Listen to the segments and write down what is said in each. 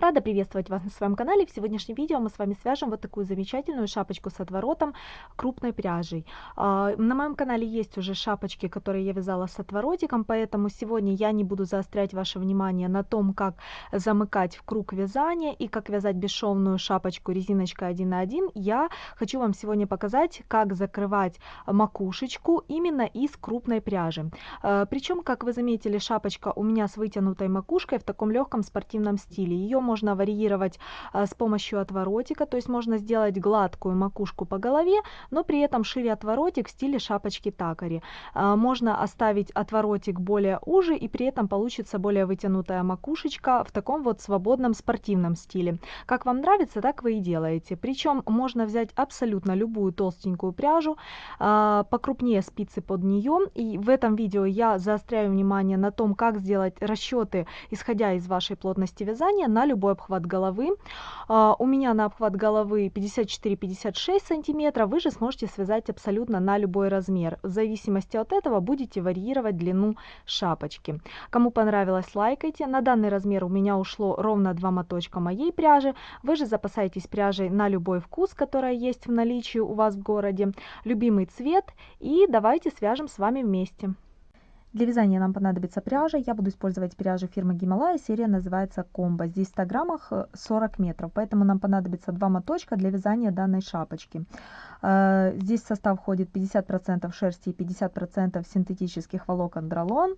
Рада приветствовать вас на своем канале. В сегодняшнем видео мы с вами свяжем вот такую замечательную шапочку с отворотом крупной пряжей. А, на моем канале есть уже шапочки, которые я вязала с отворотиком, поэтому сегодня я не буду заострять ваше внимание на том, как замыкать в круг вязания и как вязать бесшовную шапочку резиночкой 1 на 1. Я хочу вам сегодня показать, как закрывать макушечку именно из крупной пряжи. А, Причем, как вы заметили, шапочка у меня с вытянутой макушкой в таком легком спортивном стиле. Ее можно варьировать а, с помощью отворотика, то есть можно сделать гладкую макушку по голове, но при этом шире отворотик в стиле шапочки такари. А, можно оставить отворотик более уже и при этом получится более вытянутая макушечка в таком вот свободном спортивном стиле. Как вам нравится, так вы и делаете. Причем можно взять абсолютно любую толстенькую пряжу, а, покрупнее спицы под нее. И в этом видео я заостряю внимание на том, как сделать расчеты, исходя из вашей плотности вязания на любой обхват головы. Uh, у меня на обхват головы 54-56 сантиметров, вы же сможете связать абсолютно на любой размер. В зависимости от этого будете варьировать длину шапочки. Кому понравилось, лайкайте. На данный размер у меня ушло ровно два моточка моей пряжи. Вы же запасаетесь пряжей на любой вкус, которая есть в наличии у вас в городе. Любимый цвет и давайте свяжем с вами вместе. Для вязания нам понадобится пряжа. Я буду использовать пряжу фирмы Гималая. Серия называется Комбо. Здесь в 100 граммах 40 э, метров. Поэтому нам понадобится два моточка для вязания данной шапочки. Э, здесь в состав входит 50% шерсти и 50% синтетических волокон дролон.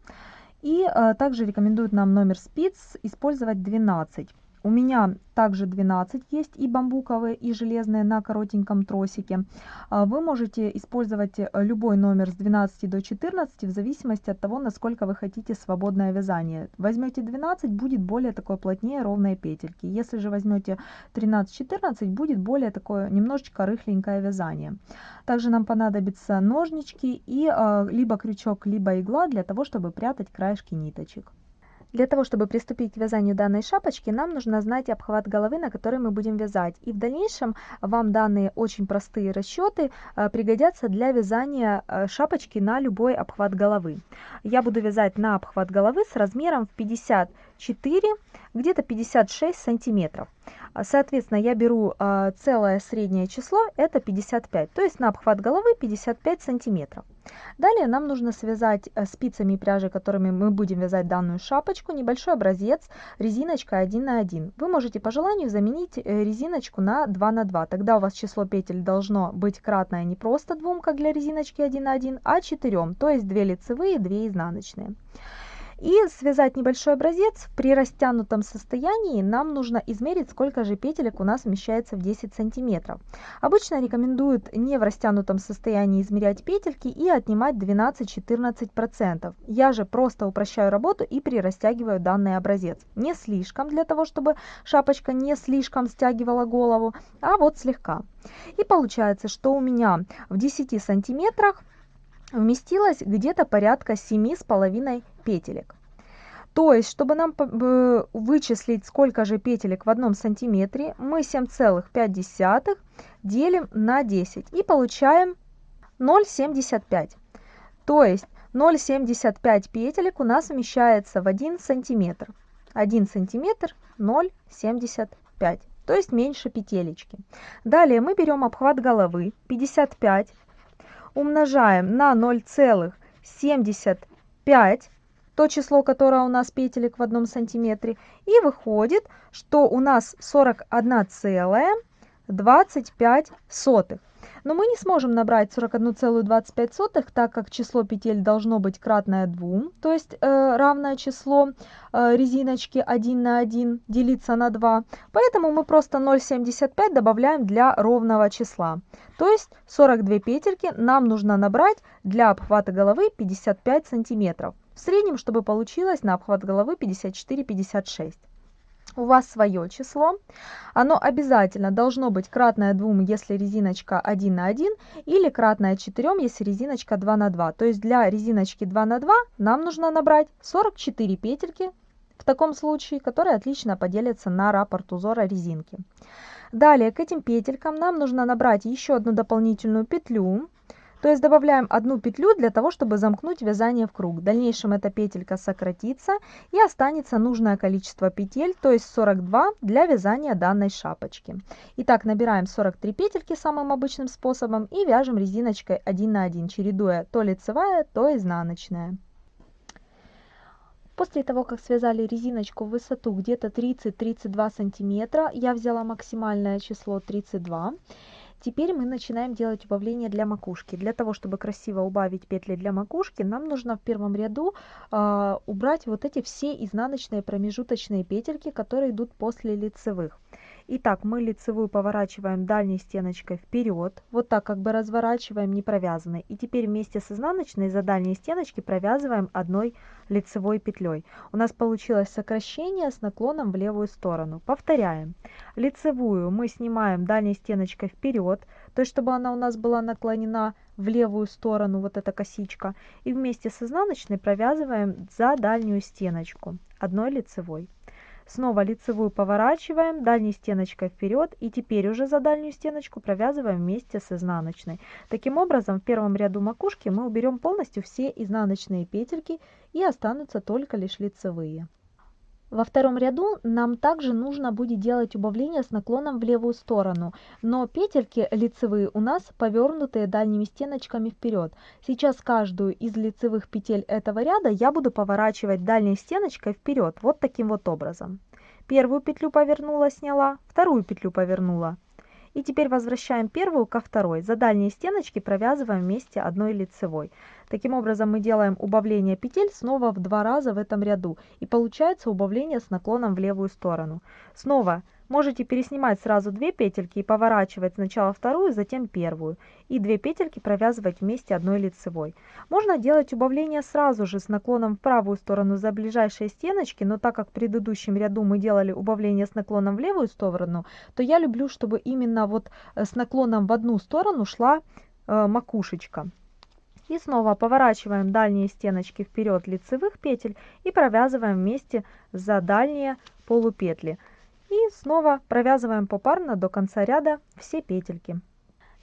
И э, также рекомендуют нам номер спиц использовать 12. У меня также 12 есть и бамбуковые, и железные на коротеньком тросике. А, вы можете использовать э, любой номер с 12 до 14 в зависимости от того, насколько вы хотите свободное вязание. Возьмете 12, будет более такое плотнее ровные петельки. Если же возьмете 13-14, будет более такое немножечко рыхленькое вязание. Также нам понадобятся ножнички и а, либо крючок, либо игла для того, чтобы прятать краешки ниточек. Для того, чтобы приступить к вязанию данной шапочки, нам нужно знать обхват головы, на который мы будем вязать. И в дальнейшем вам данные очень простые расчеты э, пригодятся для вязания э, шапочки на любой обхват головы. Я буду вязать на обхват головы с размером в 54, где-то 56 сантиметров. Соответственно, я беру э, целое среднее число, это 55, то есть на обхват головы 55 сантиметров. Далее нам нужно связать э, спицами и пряжей, которыми мы будем вязать данную шапочку, небольшой образец резиночкой 1 на 1. Вы можете по желанию заменить э, резиночку на 2 на 2. Тогда у вас число петель должно быть кратное не просто 2, как для резиночки 1 на 1, а 4, то есть 2 лицевые, 2 изнаночные. И связать небольшой образец при растянутом состоянии нам нужно измерить, сколько же петелек у нас вмещается в 10 сантиметров. Обычно рекомендуют не в растянутом состоянии измерять петельки и отнимать 12-14%. Я же просто упрощаю работу и прирастягиваю данный образец. Не слишком, для того, чтобы шапочка не слишком стягивала голову, а вот слегка. И получается, что у меня в 10 сантиметрах вместилось где-то порядка семи с половиной петелек. То есть, чтобы нам вычислить, сколько же петелек в одном сантиметре, мы 7,5 делим на 10 и получаем 0,75. То есть 0,75 петелек у нас вмещается в 1 сантиметр. 1 сантиметр 0,75, то есть меньше петелечки. Далее мы берем обхват головы 55 умножаем на 0,75, то число, которое у нас петелек в одном сантиметре, и выходит, что у нас 41,25 но мы не сможем набрать 41,25, так как число петель должно быть кратное 2, то есть э, равное число э, резиночки 1 на 1 делиться на 2. Поэтому мы просто 0,75 добавляем для ровного числа. То есть 42 петельки нам нужно набрать для обхвата головы 55 сантиметров. В среднем, чтобы получилось на обхват головы 54-56 у вас свое число. Оно обязательно должно быть кратное 2, если резиночка 1 на 1, или кратное 4, если резиночка 2 на 2. То есть для резиночки 2 на 2 нам нужно набрать 44 петельки, в таком случае, которые отлично поделятся на раппорт узора резинки. Далее к этим петелькам нам нужно набрать еще одну дополнительную петлю, То есть добавляем одну петлю для того, чтобы замкнуть вязание в круг. В дальнейшем эта петелька сократится и останется нужное количество петель, то есть 42 для вязания данной шапочки. Итак, набираем 43 петельки самым обычным способом и вяжем резиночкой 1 на 1, чередуя то лицевая, то изнаночная. После того, как связали резиночку в высоту где-то 30-32 сантиметра, я взяла максимальное число 32 Теперь мы начинаем делать убавление для макушки. Для того, чтобы красиво убавить петли для макушки, нам нужно в первом ряду э, убрать вот эти все изнаночные промежуточные петельки, которые идут после лицевых. Итак, мы лицевую поворачиваем дальней стеночкой вперед, вот так как бы разворачиваем не провязанной. И теперь вместе с изнаночной за дальней стеночки провязываем одной лицевой петлей. У нас получилось сокращение с наклоном в левую сторону. Повторяем. Лицевую мы снимаем дальней стеночкой вперед, то есть чтобы она у нас была наклонена в левую сторону, вот эта косичка. И вместе с изнаночной провязываем за дальнюю стеночку одной лицевой. Снова лицевую поворачиваем дальней стеночкой вперед и теперь уже за дальнюю стеночку провязываем вместе с изнаночной. Таким образом в первом ряду макушки мы уберем полностью все изнаночные петельки и останутся только лишь лицевые. Во втором ряду нам также нужно будет делать убавление с наклоном в левую сторону, но петельки лицевые у нас повернутые дальними стеночками вперед. Сейчас каждую из лицевых петель этого ряда я буду поворачивать дальней стеночкой вперед, вот таким вот образом. Первую петлю повернула, сняла, вторую петлю повернула, и теперь возвращаем первую ко второй. За дальние стеночки провязываем вместе одной лицевой. Таким образом мы делаем убавление петель снова в два раза в этом ряду. И получается убавление с наклоном в левую сторону. Снова Можете переснимать сразу две петельки и поворачивать сначала вторую, затем первую. И две петельки провязывать вместе одной лицевой. Можно делать убавление сразу же с наклоном в правую сторону за ближайшие стеночки, но так как в предыдущем ряду мы делали убавление с наклоном в левую сторону, то я люблю, чтобы именно вот э, с наклоном в одну сторону шла э, макушечка. И снова поворачиваем дальние стеночки вперед лицевых петель и провязываем вместе за дальние полупетли. И снова провязываем попарно до конца ряда все петельки.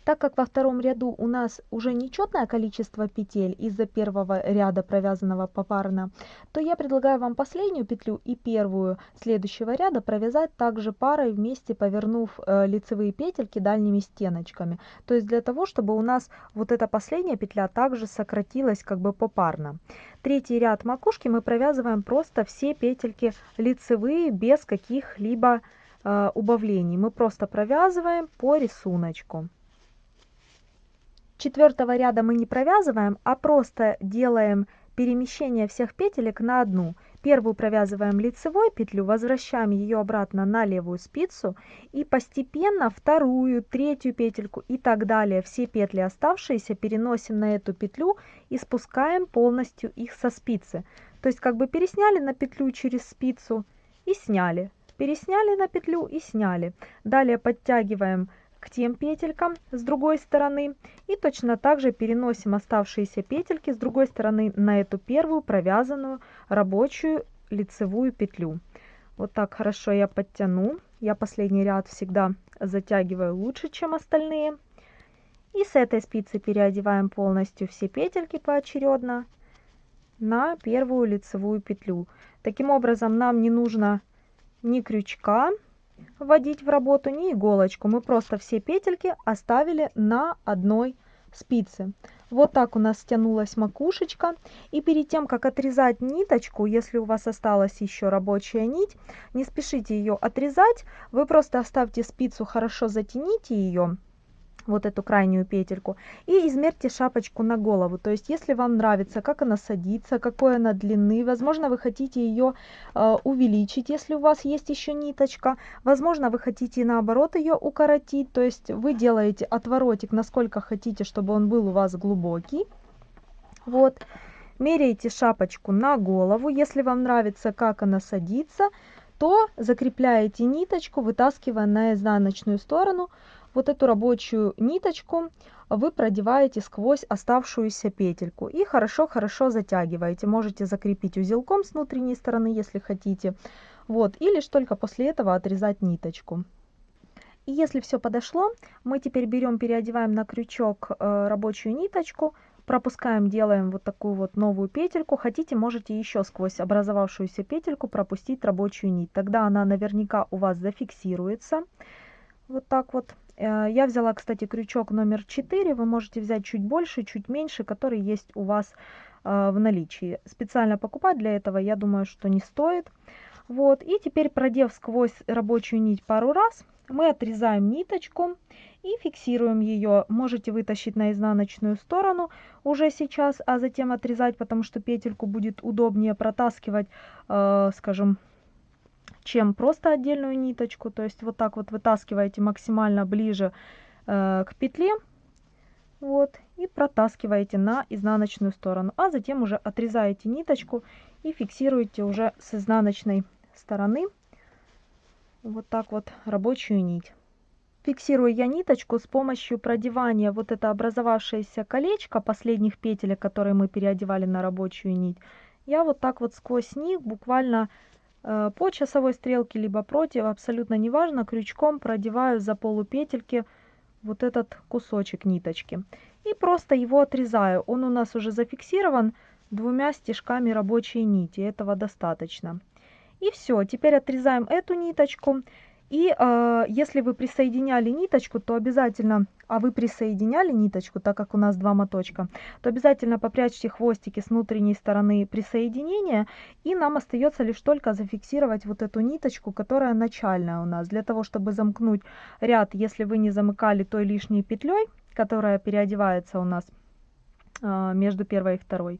Так как во втором ряду у нас уже нечетное количество петель из-за первого ряда провязанного попарно, то я предлагаю вам последнюю петлю и первую следующего ряда провязать также парой вместе повернув э, лицевые петельки дальними стеночками. То есть для того, чтобы у нас вот эта последняя петля также сократилась как бы попарно. Третий ряд макушки мы провязываем просто все петельки лицевые без каких-либо э, убавлений. Мы просто провязываем по рисунку четвертого ряда мы не провязываем, а просто делаем перемещение всех петелек на одну. Первую провязываем лицевой петлю, возвращаем ее обратно на левую спицу и постепенно вторую, третью петельку и так далее. Все петли оставшиеся переносим на эту петлю и спускаем полностью их со спицы. То есть как бы пересняли на петлю через спицу и сняли. Пересняли на петлю и сняли. Далее подтягиваем к тем петелькам с другой стороны. И точно так же переносим оставшиеся петельки с другой стороны на эту первую провязанную рабочую лицевую петлю. Вот так хорошо я подтяну. Я последний ряд всегда затягиваю лучше чем остальные. И с этой спицы переодеваем полностью все петельки поочередно на первую лицевую петлю. Таким образом нам не нужно ни крючка вводить в работу ни иголочку. Мы просто все петельки оставили на одной спице. Вот так у нас стянулась макушечка. И перед тем, как отрезать ниточку, если у вас осталась еще рабочая нить, не спешите ее отрезать. Вы просто оставьте спицу, хорошо затяните ее вот эту крайнюю петельку и измерьте шапочку на голову. То есть если вам нравится как она садится какой она длины возможно вы хотите ее э, увеличить если у вас есть еще ниточка. Возможно вы хотите наоборот ее укоротить. То есть вы делаете отворотик насколько хотите чтобы он был у вас глубокий. Вот. Меряете шапочку на голову. Если вам нравится как она садится то закрепляете ниточку вытаскивая на изнаночную сторону вот эту рабочую ниточку вы продеваете сквозь оставшуюся петельку и хорошо-хорошо затягиваете. Можете закрепить узелком с внутренней стороны, если хотите. Вот, и лишь только после этого отрезать ниточку. И если все подошло, мы теперь берем, переодеваем на крючок э, рабочую ниточку, пропускаем, делаем вот такую вот новую петельку. Хотите, можете еще сквозь образовавшуюся петельку пропустить рабочую нить. Тогда она наверняка у вас зафиксируется. Вот так вот. Э, я взяла, кстати, крючок номер 4. Вы можете взять чуть больше, чуть меньше, который есть у вас э, в наличии. Специально покупать для этого, я думаю, что не стоит. Вот. И теперь, продев сквозь рабочую нить пару раз, мы отрезаем ниточку и фиксируем ее. Можете вытащить на изнаночную сторону уже сейчас, а затем отрезать, потому что петельку будет удобнее протаскивать, э, скажем, чем просто отдельную ниточку. То есть вот так вот вытаскиваете максимально ближе э, к петле. Вот, и протаскиваете на изнаночную сторону. А затем уже отрезаете ниточку и фиксируете уже с изнаночной стороны вот так вот рабочую нить. Фиксирую я ниточку с помощью продевания вот это образовавшееся колечко последних петель, которые мы переодевали на рабочую нить. Я вот так вот сквозь них буквально по часовой стрелке либо против, абсолютно неважно, крючком продеваю за полупетельки вот этот кусочек ниточки. И просто его отрезаю. Он у нас уже зафиксирован двумя стежками рабочей нити. Этого достаточно. И все, теперь отрезаем эту ниточку. И э, если вы присоединяли ниточку, то обязательно, а вы присоединяли ниточку, так как у нас два моточка, то обязательно попрячьте хвостики с внутренней стороны присоединения. И нам остается лишь только зафиксировать вот эту ниточку, которая начальная у нас. Для того, чтобы замкнуть ряд, если вы не замыкали той лишней петлей, которая переодевается у нас э, между первой и второй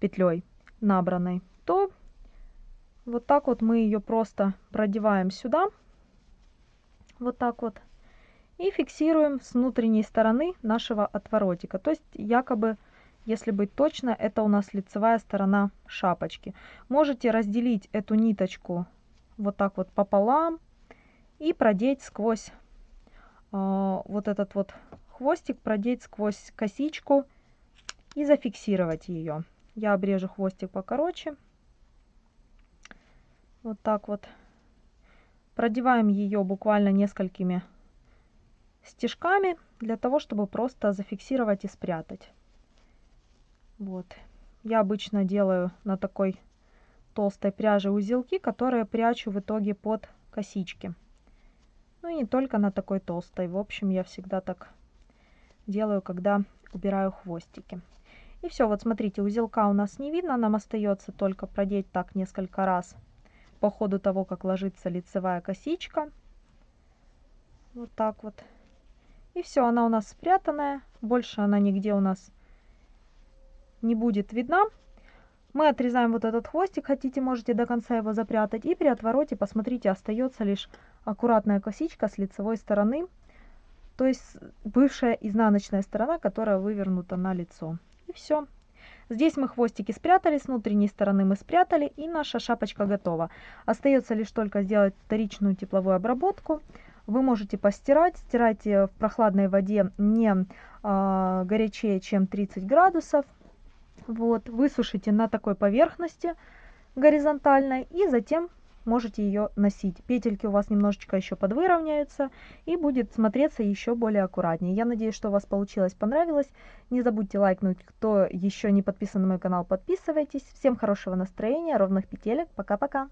петлей набранной, то вот так вот мы ее просто продеваем сюда. Вот так вот. И фиксируем с внутренней стороны нашего отворотика. То есть якобы, если быть точно, это у нас лицевая сторона шапочки. Можете разделить эту ниточку вот так вот пополам и продеть сквозь э, вот этот вот хвостик, продеть сквозь косичку и зафиксировать ее. Я обрежу хвостик покороче. Вот так вот. Продеваем ее буквально несколькими стежками для того, чтобы просто зафиксировать и спрятать. Вот. Я обычно делаю на такой толстой пряже узелки, которые прячу в итоге под косички. Ну и не только на такой толстой. В общем, я всегда так делаю, когда убираю хвостики. И все, вот смотрите, узелка у нас не видно, нам остается только продеть так несколько раз по ходу того, как ложится лицевая косичка. Вот так вот. И все, она у нас спрятанная. Больше она нигде у нас не будет видна. Мы отрезаем вот этот хвостик, хотите, можете до конца его запрятать. И при отвороте, посмотрите, остается лишь аккуратная косичка с лицевой стороны. То есть бывшая изнаночная сторона, которая вывернута на лицо. И все. Здесь мы хвостики спрятали, с внутренней стороны мы спрятали, и наша шапочка готова. Остается лишь только сделать вторичную тепловую обработку. Вы можете постирать, стирайте в прохладной воде не а, горячее, чем 30 градусов. Вот, высушите на такой поверхности горизонтальной и затем можете ее носить. Петельки у вас немножечко еще подвыровняются и будет смотреться еще более аккуратнее. Я надеюсь, что у вас получилось, понравилось. Не забудьте лайкнуть, кто еще не подписан на мой канал, подписывайтесь. Всем хорошего настроения, ровных петелек. Пока-пока.